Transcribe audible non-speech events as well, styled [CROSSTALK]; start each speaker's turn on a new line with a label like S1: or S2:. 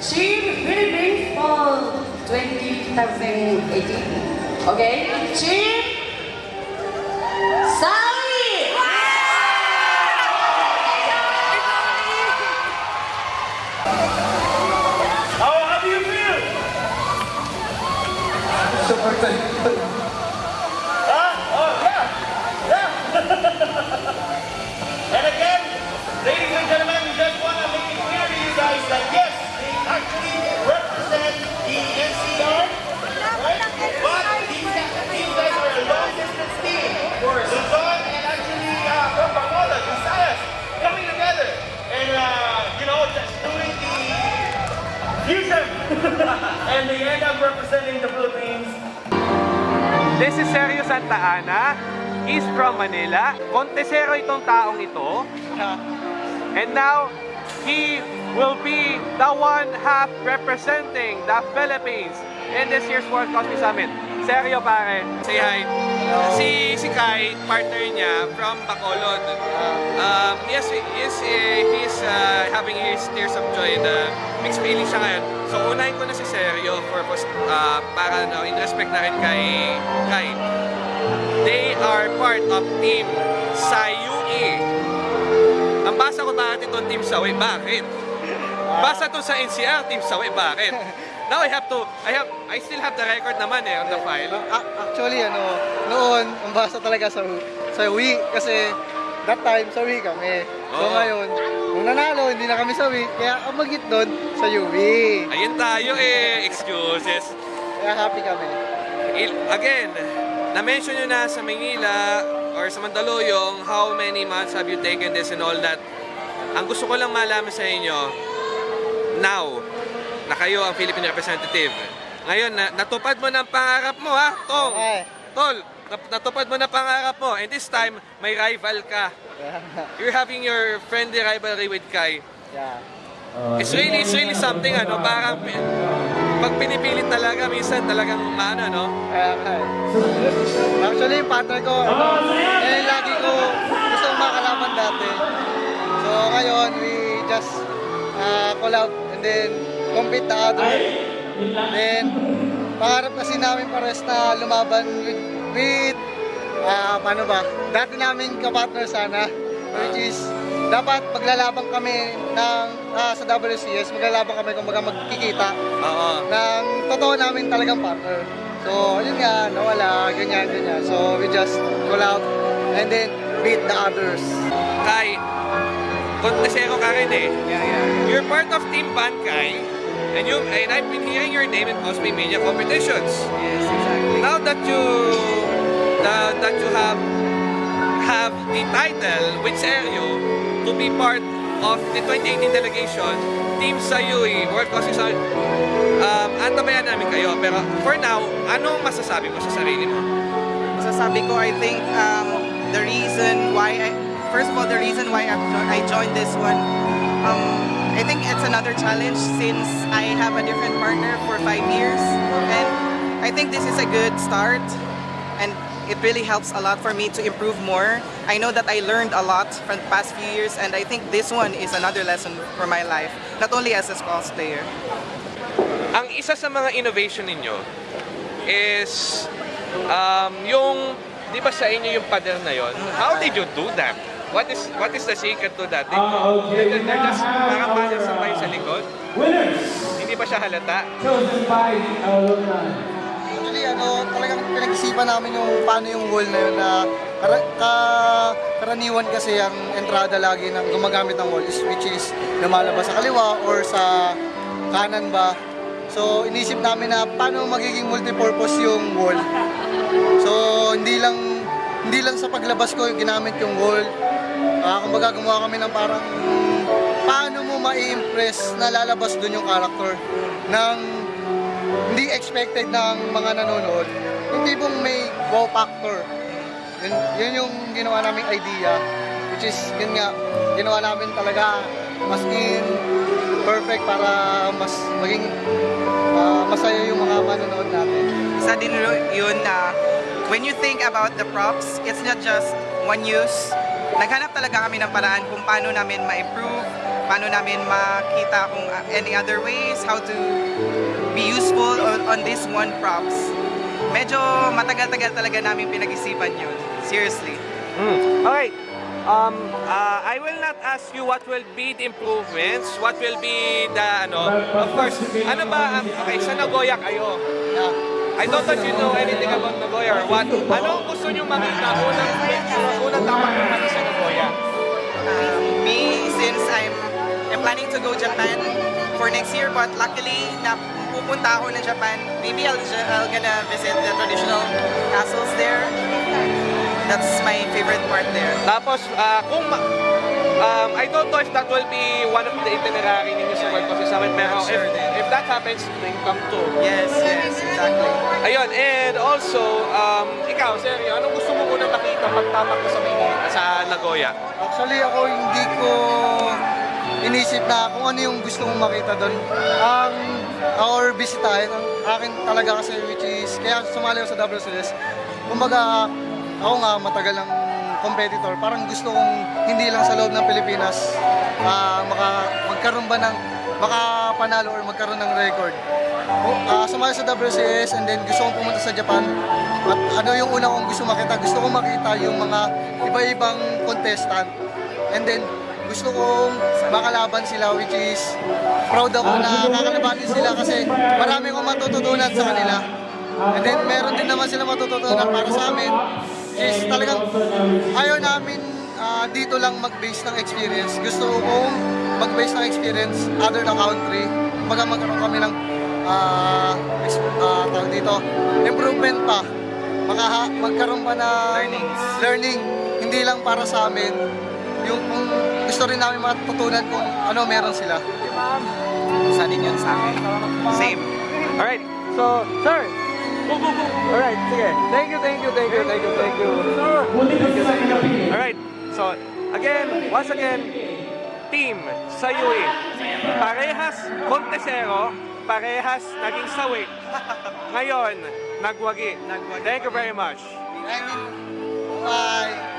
S1: Team Philippines for 2018. Okay? Team Sally!
S2: And they end up representing the Philippines
S3: This is Sergio Santa Ana. He's from Manila. Contesero itong taong ito. [LAUGHS] And now, he will be the one half representing the Philippines in this year's World Cosmic Summit. Sergio pare, say hi. Si, si Kai, partner niya from Bacolod. Um, yes, yes, eh, he's uh, having his tears of joy uh, mixed feelings siya ngayon. So, unahin ko na si Sergio for, uh, para no, in respect na rin kay Kai. They are part of Team Sayui. Ang basa ko bakit itong Team Sawi, bakit? Basa to sa NCR, Team Sawi, bakit? Now I have to, I have, I still have the record naman eh on the file.
S4: Actually, ano, noon, ang basa talaga sa, sa Wii. Kasi, that time, sa Wii kami. So
S3: Oo.
S4: ngayon, nung nanalo, hindi na kami sa Wii. Kaya ang magit doon, sa Wii.
S3: Ayun tayo eh, excuses.
S4: Kaya happy kami.
S3: Il- again, na-mention nyo na sa Manila or sa Mandaluyong how many months have you taken this and all that. Ang gusto ko lang malaman sa inyo, now, na kayo ang Philippine representative. Ngayon, na, natupad mo ng pangarap mo ha, Tong.
S4: Okay.
S3: Tol, nat- natupad mo ng pangarap mo. And this time, may rival ka. You're having your friendly rivalry with Kai.
S4: yeah.
S3: It's really, it's really something, ano, parang pag pinipilit talaga, minsan talagang maano, no?
S4: Kaya nga eh. Actually, yung partner ko, eh, lagi ko gusto makalaman dati. So ngayon, we just uh, call out and then other. Then, pangarap kasi namin pares na lumaban with, with ah, paano ba, dati namin kapartner sana, which is, dapat maglalaban kami ng, ah, sa WCS, maglalaban kami kung baga magkikita
S3: Oo.
S4: ng totoo namin talagang partner. So, yun nga, nawala, ganyan, ganyan. So, we just call out and then beat the others.
S3: Kai, kontesero ka rin eh.
S4: Yeah, yeah.
S3: You're part of Team Bankai, and you and I've been hearing your name in Cosplay Media competitions.
S4: Yes, exactly.
S3: Now that you that, that you have have the title with Sergio to be part of the 2018 delegation, Team Sayui, World Cosmic Summit, um, antabayan namin kayo. Pero for now, anong masasabi mo sa sarili mo?
S5: Masasabi ko, I think um, the reason why I, first of all, the reason why I joined this one, um, I think it's another challenge since I have a different partner for five years. And I think this is a good start. And it really helps a lot for me to improve more. I know that I learned a lot from the past few years, and I think this one is another lesson for my life, not only as a cosplayer.
S3: Ang isa sa mga innovation ninyo is um, yung, di ba sa inyo yung pader na yon? How did you do that? What is what is the secret to that? Did,
S2: okay,
S3: they're, they're just parang pader sabay sa likod?
S2: Winners
S3: Hindi ba siya halata?
S2: chosen by the alumni.
S4: Actually, ano, talagang pinag-isipan namin yung paano yung wall na yun na kara, ka, karaniwan kasi ang entrada lagi ng gumagamit ng wall is which is lumalabas sa kaliwa or sa kanan ba. So, inisip namin na paano magiging multipurpose yung wall. So, hindi lang hindi lang sa paglabas ko yung ginamit yung wall. Ah, kumbaga gumawa kami ng parang paano mo mai-impress na lalabas dun yung character ng hindi expected ng mga nanonood. Yung tipong may wow factor. Yun, yun yung ginawa naming idea. Which is, yun nga, ginawa namin talaga mas in perfect para mas maging ah, masaya yung mga manonood natin.
S5: Isa din yun na when you think about the props, it's not just one use. Naghanap talaga kami ng paraan kung paano namin ma-improve paano namin makita kung uh, any other ways, how to be useful on, on this one props. Medyo matagal-tagal talaga namin pinag-isipan yun. Seriously.
S3: Mm. Okay. Um, uh, I will not ask you what will be the improvements, what will be the, ano, of course, ano ba, ang- okay, sa Nagoya kayo.
S4: Yeah.
S3: I don't if you know anything about Nagoya or what. Ano gusto nyo makita? Unang picture, unang dapat makita
S5: planning to go Japan for next year, but luckily, na pupunta ako ng Japan. Maybe I'll, I'll gonna visit the traditional castles there. That's my favorite part there.
S3: Tapos, ah, kung ma- um, I don't know if that will be one of the itinerary ninyo sa World Coffee Summit, pero if,
S5: Sure din.
S3: if that happens, then come to.
S5: Yes, yes, exactly.
S3: Ayun, and also, um, ikaw, seryo, anong gusto mo unang makita pagtapak mo sa Maynila, sa Nagoya?
S4: Actually ako hindi ko inisip na kung ano yung gusto mong makita doon. Ang or bisitahin, ang akin talaga kasi which is, kaya sumali ako sa WCS. Kumbaga, ako nga matagal ng competitor. Parang gusto kong hindi lang sa loob ng Pilipinas ah, maka, magkaroon ba ng makapanalo or magkaroon ng record. Ah, sumali sa WCS and then gusto kong pumunta sa Japan. At ano yung una kong gusto makita? Gusto kong makita yung mga iba-ibang contestant. And then gusto kong makalaban sila which is proud ako na kakalabanin sila kasi marami akong matututunan sa kanila. And then meron din naman sila matututunan para sa amin. Is talagang ayaw namin ah, dito lang mag-base ng experience. Gusto kong mag-base ng experience other the country. Kumbaga magkaroon kami ng ah, tawag dito, improvement pa. Maka, magkaroon pa na
S5: Learnings.
S4: learning. Hindi lang para sa amin. Yung kung gusto rin namin matutunan kung ano meron sila.
S5: Isa din yun sa akin. Same.
S3: Alright, so, sir, go, go, go. Alright, sige. Thank you, thank you, thank you, thank you, thank you. Thank you, thank you. Alright, so, again, once again, team sa UE. Parehas kontesero, parehas naging sawi. Ngayon, nagwagi.
S5: Nagwagi.
S3: Thank you very much.
S4: Thank you. Bye.